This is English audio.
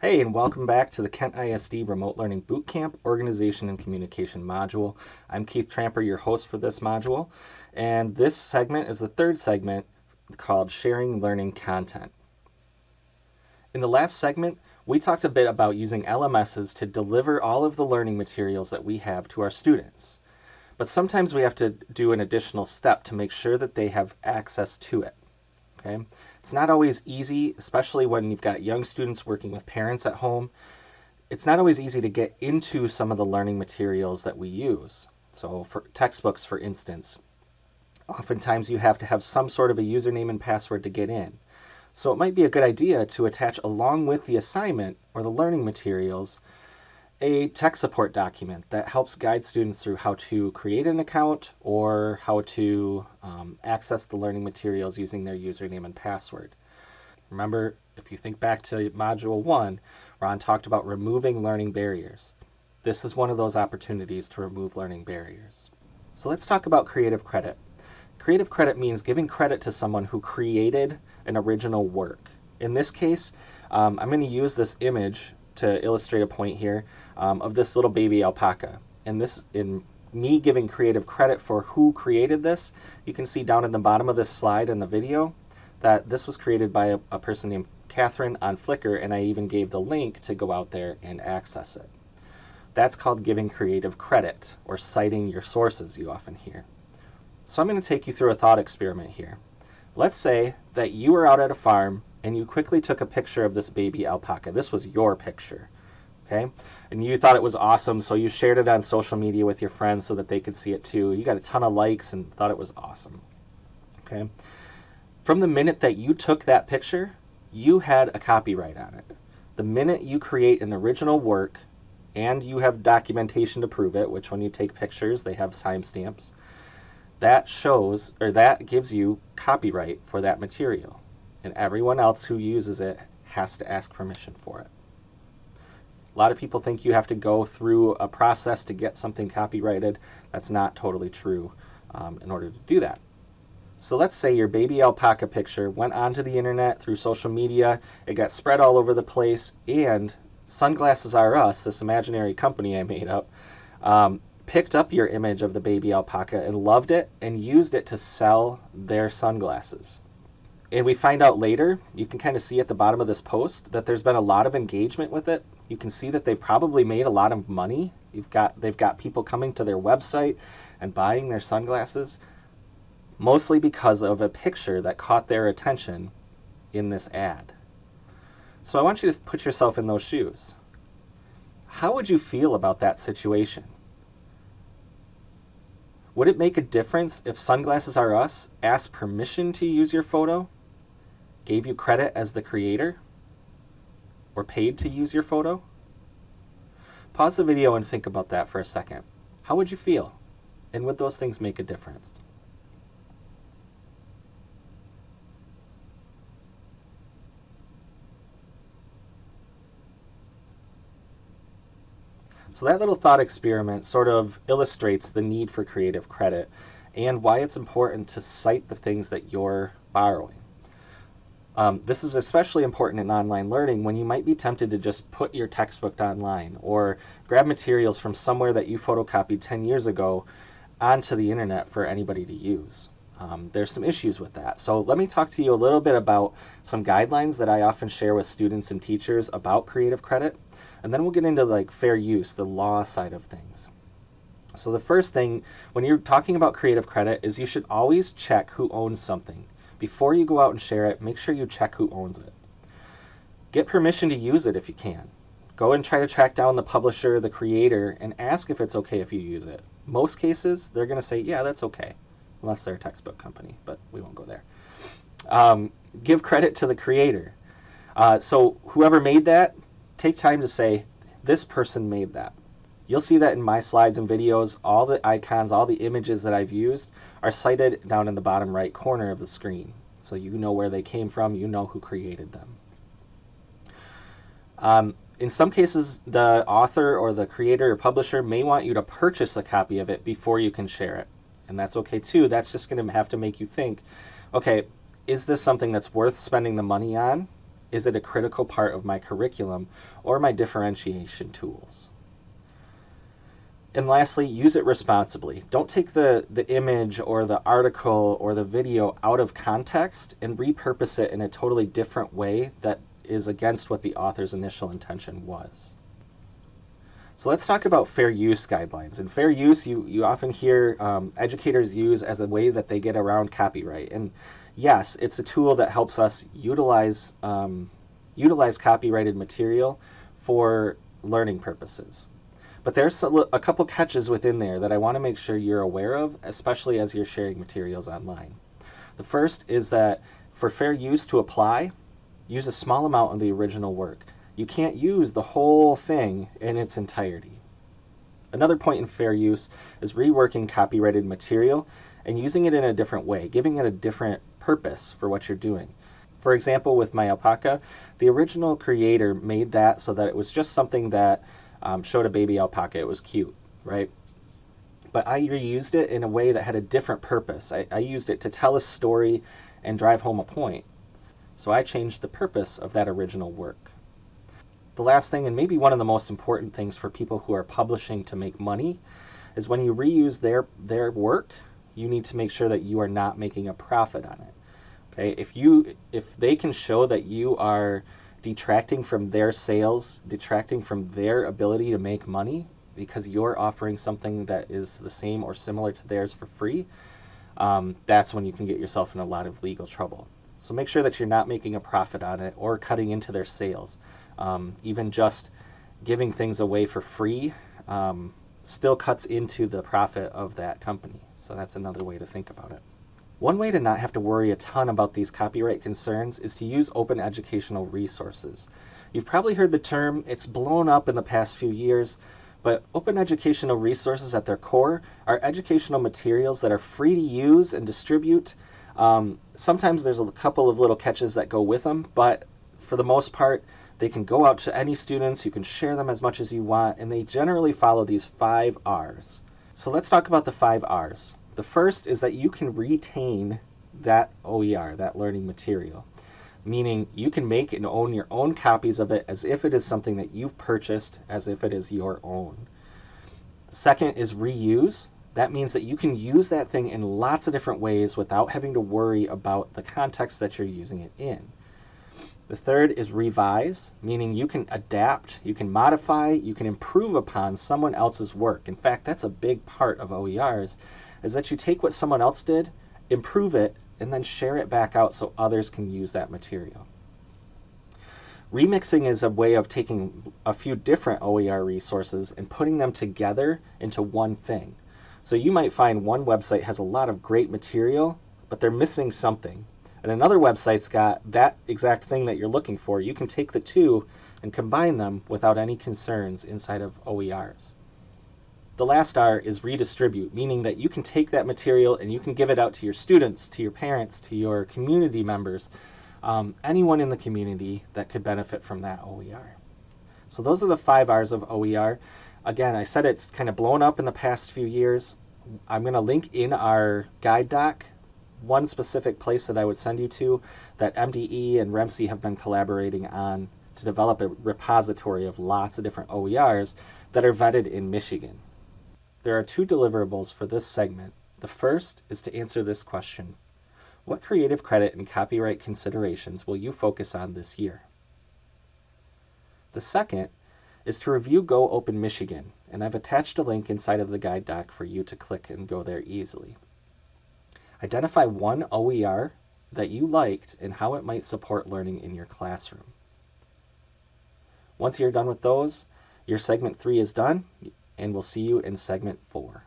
Hey, and welcome back to the Kent ISD Remote Learning Bootcamp Organization and Communication module. I'm Keith Tramper, your host for this module, and this segment is the third segment called Sharing Learning Content. In the last segment, we talked a bit about using LMSs to deliver all of the learning materials that we have to our students. But sometimes we have to do an additional step to make sure that they have access to it. Okay? It's not always easy, especially when you've got young students working with parents at home. It's not always easy to get into some of the learning materials that we use. So, for textbooks, for instance, oftentimes you have to have some sort of a username and password to get in. So, it might be a good idea to attach along with the assignment or the learning materials a tech support document that helps guide students through how to create an account or how to um, access the learning materials using their username and password. Remember, if you think back to Module 1, Ron talked about removing learning barriers. This is one of those opportunities to remove learning barriers. So let's talk about creative credit. Creative credit means giving credit to someone who created an original work. In this case, um, I'm going to use this image to illustrate a point here um, of this little baby alpaca. And this, in me giving creative credit for who created this, you can see down in the bottom of this slide in the video that this was created by a, a person named Catherine on Flickr, and I even gave the link to go out there and access it. That's called giving creative credit, or citing your sources, you often hear. So I'm going to take you through a thought experiment here. Let's say that you were out at a farm and you quickly took a picture of this baby alpaca. This was your picture, okay? And you thought it was awesome, so you shared it on social media with your friends so that they could see it too. You got a ton of likes and thought it was awesome, okay? From the minute that you took that picture, you had a copyright on it. The minute you create an original work and you have documentation to prove it, which when you take pictures, they have timestamps, that shows or that gives you copyright for that material and everyone else who uses it has to ask permission for it. A lot of people think you have to go through a process to get something copyrighted. That's not totally true um, in order to do that. So let's say your baby alpaca picture went onto the internet through social media, it got spread all over the place, and Sunglasses R Us, this imaginary company I made up, um, picked up your image of the baby alpaca and loved it and used it to sell their sunglasses and we find out later, you can kind of see at the bottom of this post that there's been a lot of engagement with it. You can see that they've probably made a lot of money. You've got they've got people coming to their website and buying their sunglasses mostly because of a picture that caught their attention in this ad. So I want you to put yourself in those shoes. How would you feel about that situation? Would it make a difference if Sunglasses R Us asked permission to use your photo gave you credit as the creator or paid to use your photo? Pause the video and think about that for a second. How would you feel? And would those things make a difference? So that little thought experiment sort of illustrates the need for creative credit and why it's important to cite the things that you're borrowing. Um, this is especially important in online learning when you might be tempted to just put your textbook online or grab materials from somewhere that you photocopied 10 years ago onto the internet for anybody to use. Um, there's some issues with that. So let me talk to you a little bit about some guidelines that I often share with students and teachers about creative credit. And then we'll get into like fair use, the law side of things. So the first thing when you're talking about creative credit is you should always check who owns something. Before you go out and share it, make sure you check who owns it. Get permission to use it if you can. Go and try to track down the publisher, the creator, and ask if it's okay if you use it. Most cases, they're going to say, yeah, that's okay, unless they're a textbook company, but we won't go there. Um, give credit to the creator. Uh, so whoever made that, take time to say, this person made that. You'll see that in my slides and videos, all the icons, all the images that I've used are cited down in the bottom right corner of the screen. So you know where they came from, you know who created them. Um, in some cases, the author or the creator or publisher may want you to purchase a copy of it before you can share it. And that's okay too. That's just going to have to make you think, okay, is this something that's worth spending the money on? is it a critical part of my curriculum or my differentiation tools? And lastly, use it responsibly. Don't take the, the image or the article or the video out of context and repurpose it in a totally different way that is against what the author's initial intention was. So let's talk about fair use guidelines. And fair use, you, you often hear um, educators use as a way that they get around copyright. And yes, it's a tool that helps us utilize, um, utilize copyrighted material for learning purposes. But there's a, couple catches within there that I want to make sure you're aware of, especially as you're sharing materials online. The first is that for fair use to apply, use a small amount of the original work. You can't use the whole thing in its entirety. Another point in fair use is reworking copyrighted material and using it in a different way, giving it a different purpose for what you're doing. For example, with my alpaca, the original creator made that so that it was just something that um, showed a baby alpaca. It was cute, right? But I reused it in a way that had a different purpose. I, I used it to tell a story and drive home a point. So I changed the purpose of that original work. The last thing, and maybe one of the most important things for people who are publishing to make money, is when you reuse their their work, you need to make sure that you are not making a profit on it. Okay, if you if they can show that you are detracting from their sales, detracting from their ability to make money because you're offering something that is the same or similar to theirs for free, um, that's when you can get yourself in a lot of legal trouble. So make sure that you're not making a profit on it or cutting into their sales. Um, even just giving things away for free um, still cuts into the profit of that company. So that's another way to think about it. One way to not have to worry a ton about these copyright concerns is to use open educational resources. You've probably heard the term, it's blown up in the past few years, but open educational resources at their core are educational materials that are free to use and distribute. Um, sometimes there's a couple of little catches that go with them, but for the most part, they can go out to any students, you can share them as much as you want, and they generally follow these five R's. So let's talk about the five R's. The first is that you can retain that OER, that learning material, meaning you can make and own your own copies of it as if it is something that you've purchased, as if it is your own. Second is reuse. That means that you can use that thing in lots of different ways without having to worry about the context that you're using it in. The third is revise, meaning you can adapt, you can modify, you can improve upon someone else's work. In fact, that's a big part of OERs, is that you take what someone else did, improve it, and then share it back out so others can use that material. Remixing is a way of taking a few different OER resources and putting them together into one thing. So you might find one website has a lot of great material, but they're missing something and another website's got that exact thing that you're looking for, you can take the two and combine them without any concerns inside of OERs. The last R is redistribute, meaning that you can take that material and you can give it out to your students, to your parents, to your community members, um, anyone in the community that could benefit from that OER. So those are the five R's of OER. Again, I said it's kind of blown up in the past few years. I'm going to link in our guide doc one specific place that I would send you to that MDE and REMC have been collaborating on to develop a repository of lots of different OERs that are vetted in Michigan. There are two deliverables for this segment. The first is to answer this question. What creative credit and copyright considerations will you focus on this year? The second is to review Go Open Michigan, and I've attached a link inside of the guide doc for you to click and go there easily. Identify one OER that you liked and how it might support learning in your classroom. Once you're done with those, your segment three is done, and we'll see you in segment four.